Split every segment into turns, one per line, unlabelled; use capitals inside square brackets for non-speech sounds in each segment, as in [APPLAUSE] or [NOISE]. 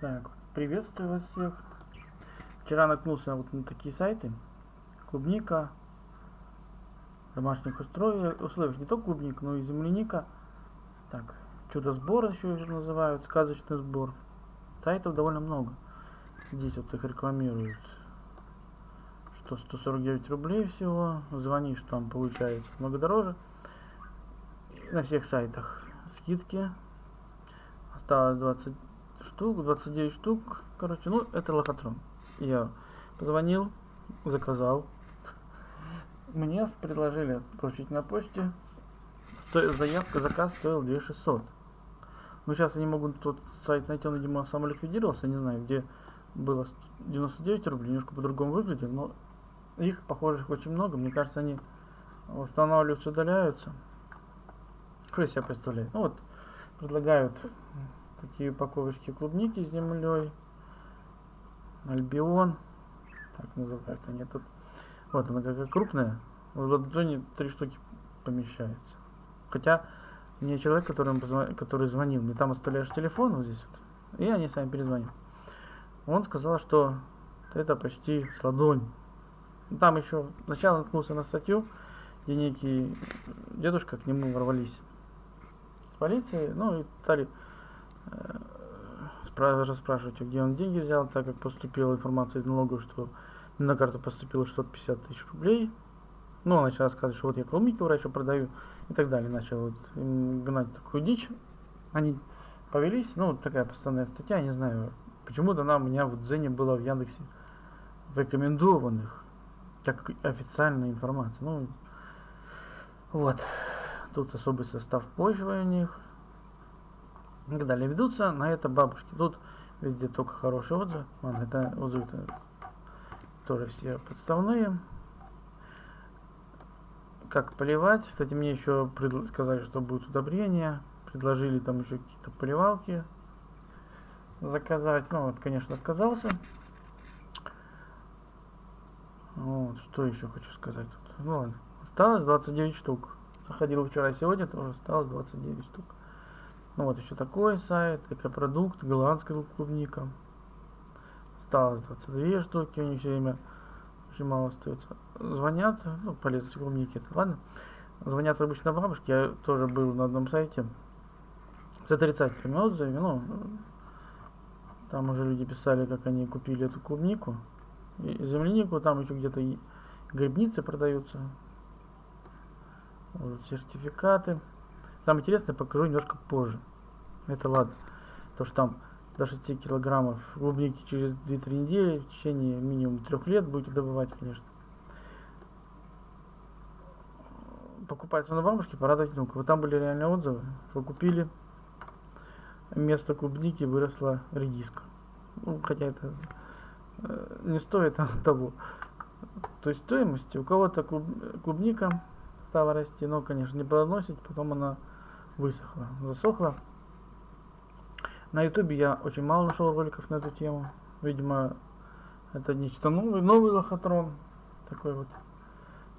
Так, приветствую вас всех. Вчера наткнулся вот на такие сайты. Клубника, домашних условиях, условиях не только клубника, но и земляника. Так, чудо-сбор еще называют, сказочный сбор. Сайтов довольно много. Здесь вот их рекламируют. Что 149 рублей всего. Звонишь, там получается много дороже. На всех сайтах скидки. Осталось 20 штук, 29 штук. Короче, ну, это лохотрон. Я позвонил, заказал. Мне предложили получить на почте. Сто... Заявка, заказ стоил 2600. Ну, сейчас я не могу тот сайт найти, он, видимо, самоликвидировался, не знаю, где было 99 рублей, немножко по-другому выглядит, но их, похожих, очень много. Мне кажется, они восстанавливаются, удаляются. Что из себя представляет? Ну вот, предлагают такие упаковочки клубники с землей. Альбион. Так называют они тут. Вот она какая крупная. В ладони три штуки помещается. Хотя мне человек, который, который звонил, мне там оставляешь телефон вот здесь вот, и они сами перезвонят. Он сказал, что это почти с ладонь. Там еще сначала наткнулся на статью, где некий дедушка к нему ворвались с полиции, ну и стали расспрашивать, где он деньги взял, так как поступила информация из налогов, что на карту поступило 650 тысяч рублей. Ну, он начал рассказывать, что вот я клубники врачу продаю и так далее. Начал вот гнать такую дичь. Они повелись, ну, вот такая постоянная статья, не знаю, почему-то она у меня в Дзене была в Яндексе в рекомендованных, как официальная информация. Ну, вот. Тут особый состав почвы у них и далее. Ведутся на это бабушки. Тут везде только хорошие отзывы. Ладно, это отзывы -то тоже все подставные. Как поливать? Кстати, мне еще сказали, что будет удобрение. Предложили там еще какие-то поливалки заказать. Ну, вот, конечно, отказался. Вот, что еще хочу сказать тут. Ну ладно. Осталось 29 штук. Заходил вчера, сегодня тоже осталось 29 штук. Ну вот еще такой сайт, экопродукт, голландская клубника. Осталось 22 штуки, у них все время очень мало остается. Звонят, ну, полезность клубники, ладно. Звонят обычно бабушки, я тоже был на одном сайте с отрицательными отзывами, ну, там уже люди писали, как они купили эту клубнику. И землянику, там еще где-то грибницы продаются. Вот, сертификаты. Самое интересное покажу немножко позже. Это ладно. То, что там до 6 килограммов клубники через 2-3 недели, в течение минимум 3 лет будете добывать, конечно. Покупать на бабушке, порадовать внука. Вот там были реальные отзывы, что купили, вместо клубники выросла редиска. Ну, хотя это э, не стоит [LAUGHS] того. То есть стоимости у кого-то клуб, клубника стала расти, но, конечно, не плодоносить, потом она высохла, засохла. На ютубе я очень мало нашел роликов на эту тему. Видимо, это нечто новое, новый лохотрон. Такой вот.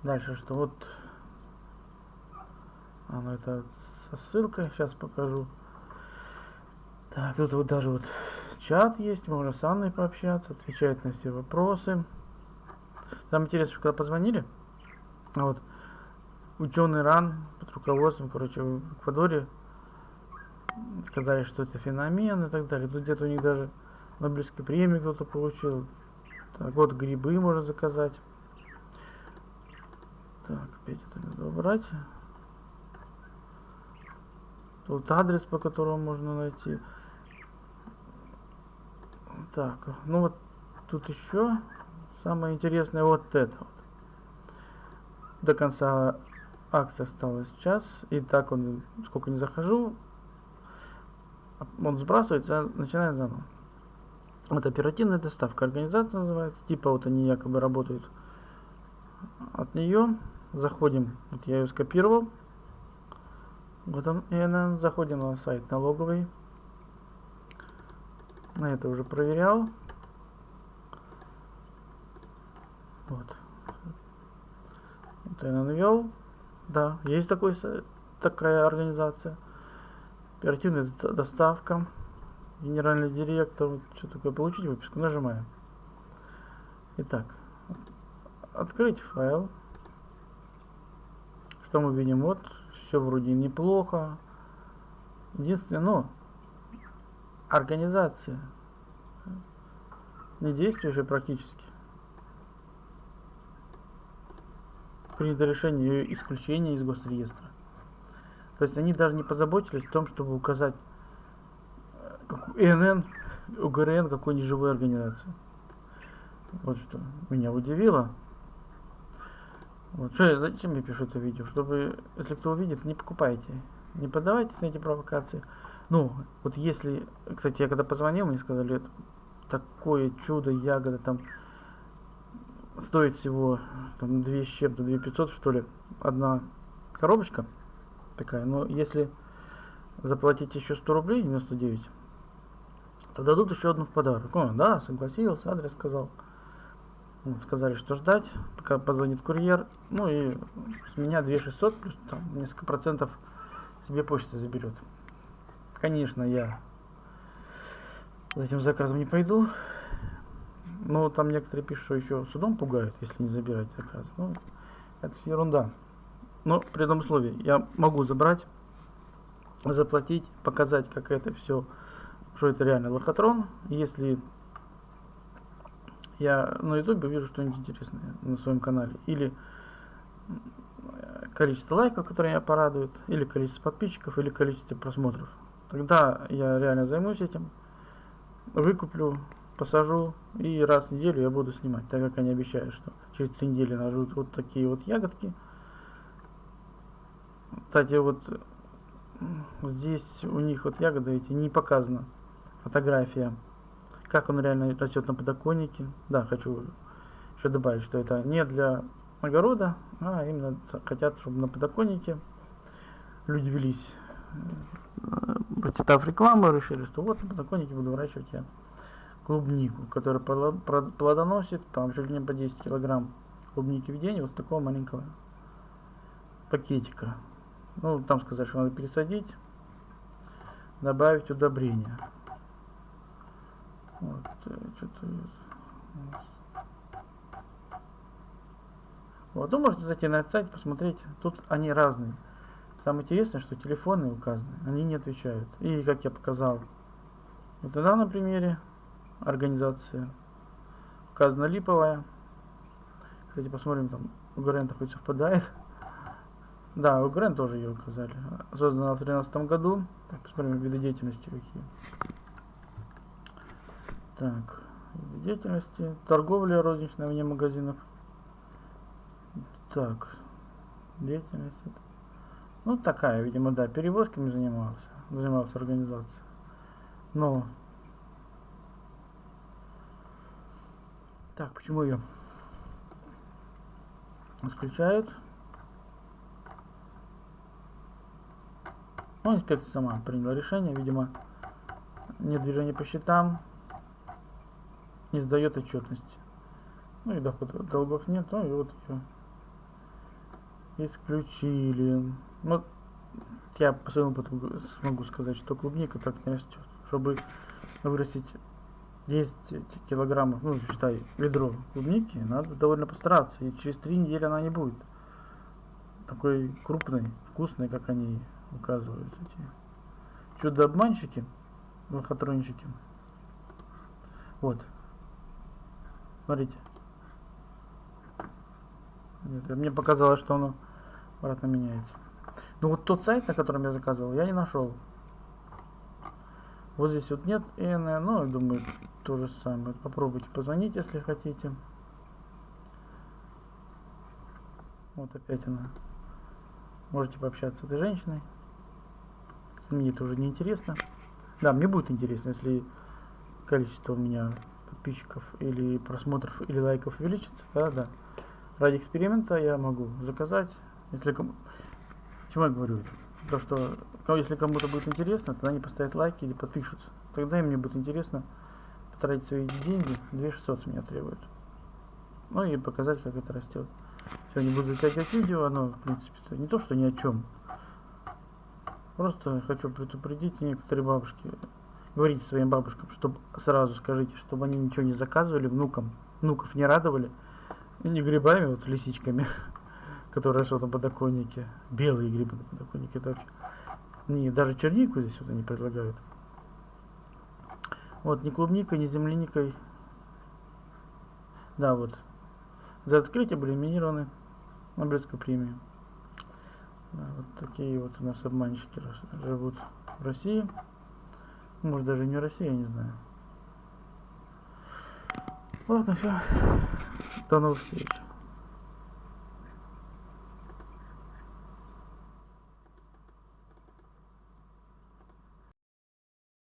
Дальше что? Вот. А, ну это со ссылкой. Сейчас покажу. Так, тут вот даже вот чат есть. Можно с Анной пообщаться. Отвечает на все вопросы. Самое интересное, что когда позвонили, вот, ученый РАН под руководством, короче, в Эквадоре сказали, что это феномен и так далее. Тут где-то у них даже Нобелевской премии кто-то получил. Так, вот грибы можно заказать. Так, опять это надо убрать. Тут адрес, по которому можно найти. Так, ну вот тут еще самое интересное вот это вот. До конца акция осталась час. И так он, сколько не захожу, он сбрасывается, начинает заново. Вот оперативная доставка. Организация называется. Типа вот они якобы работают от нее. Заходим. Вот я ее скопировал. Вот он, и она заходим на сайт налоговый. На это уже проверял. Вот. Вот я навел. Да, есть такой, такая организация. Оперативная доставка. генеральный директор, что такое, получить выписку, нажимаем. Итак, открыть файл. Что мы видим? Вот, все вроде неплохо. Единственное, но организация не действует уже практически. Принято решение ее исключения из госреестра. То есть они даже не позаботились о том, чтобы указать ИНН, УГРН какой-нибудь живой организации. Вот что меня удивило. Вот. Что, зачем я пишу это видео? Чтобы, если кто увидит, не покупайте. Не поддавайтесь на эти провокации. Ну, вот если... Кстати, я когда позвонил, мне сказали, это такое чудо, ягода там стоит всего там 2 с чем-то, 2 500 что ли, одна коробочка такая. Но если заплатить еще 100 рублей, 99, то дадут еще одну в подарок. О, да, согласился, адрес сказал. Сказали, что ждать, пока позвонит курьер. Ну и с меня 2600 плюс там несколько процентов себе почта заберет. Конечно, я за этим заказом не пойду. Но там некоторые пишут, что еще судом пугают, если не забирать заказ. Ну, это ерунда. Но при этом условии я могу забрать, заплатить, показать, как это все, что это реально лохотрон. Если я на ютубе увижу что-нибудь интересное на своем канале. Или количество лайков, которые меня порадуют, или количество подписчиков, или количество просмотров. Тогда я реально займусь этим, выкуплю, посажу, и раз в неделю я буду снимать, так как они обещают, что через три недели нажут вот такие вот ягодки. Кстати, вот здесь у них вот ягоды эти не показана фотография как он реально растет на подоконнике. Да, хочу еще добавить, что это не для огорода, а именно хотят, чтобы на подоконнике люди велись. Почитав рекламу, решили, что вот на подоконнике буду выращивать я клубнику, которая плодоносит там чуть ли не по 10 килограмм клубники в день, вот такого маленького пакетика. Ну, там сказать, что надо пересадить, добавить удобрения. Вот, э, что-то... Вот, вы можете зайти на этот сайт, посмотреть. Тут они разные. Самое интересное, что телефоны указаны, они не отвечают. И, как я показал, вот на данном примере организация указана липовая. Кстати, посмотрим, там УГРН хоть совпадает. Да, УГРН тоже ее указали. Создана в 2013 году. Так, посмотрим виды деятельности какие. Так, деятельности, торговля розничная вне магазинов. Так, деятельность. Ну, такая, видимо, да, перевозками занимался, занимался организацией. Но, так, почему ее исключают? Ну, инспекция сама приняла решение, видимо, нет движения по счетам, не сдает отчетность. Ну и доход долгов нет, ну и вот ее исключили. Ну, я по своему опыту смогу сказать, что клубника так не растет. Чтобы вырастить 10 килограммов, ну, считай, ведро клубники, надо довольно постараться. И через три недели она не будет такой крупной, вкусной, как они указывают. Эти чудо-обманщики, лохотронщики. Вот. Смотрите. Нет, мне показалось, что оно обратно меняется. Ну вот тот сайт, на котором я заказывал, я не нашел. Вот здесь вот нет ИН, ну, я думаю, то же самое. Попробуйте позвонить, если хотите. Вот опять она. Можете пообщаться с этой женщиной. Мне это уже не интересно. Да, мне будет интересно, если количество у меня подписчиков или просмотров или лайков увеличится, да, да. Ради эксперимента я могу заказать, если кому... Чему я говорю? То, что если кому-то будет интересно, тогда они поставят лайки или подпишутся. Тогда им мне будет интересно потратить свои деньги, 2600 с меня требуют. Ну и показать, как это растет. Сегодня буду затягивать видео, оно, в принципе, не то, что ни о чем. Просто хочу предупредить некоторые бабушки Говорите своим бабушкам, чтобы сразу скажите, чтобы они ничего не заказывали внукам, внуков не радовали. И не грибами, вот лисичками, [LAUGHS] которые растут на подоконнике. Белые грибы на подоконнике, это вообще... Не, даже чернику здесь вот они предлагают. Вот, ни клубникой, ни земляникой. Да, вот. За открытие были номинированы Нобелевскую премию. Да, вот такие вот у нас обманщики живут в России. Может даже не в России, я не знаю. Ладно, все. До новых встреч.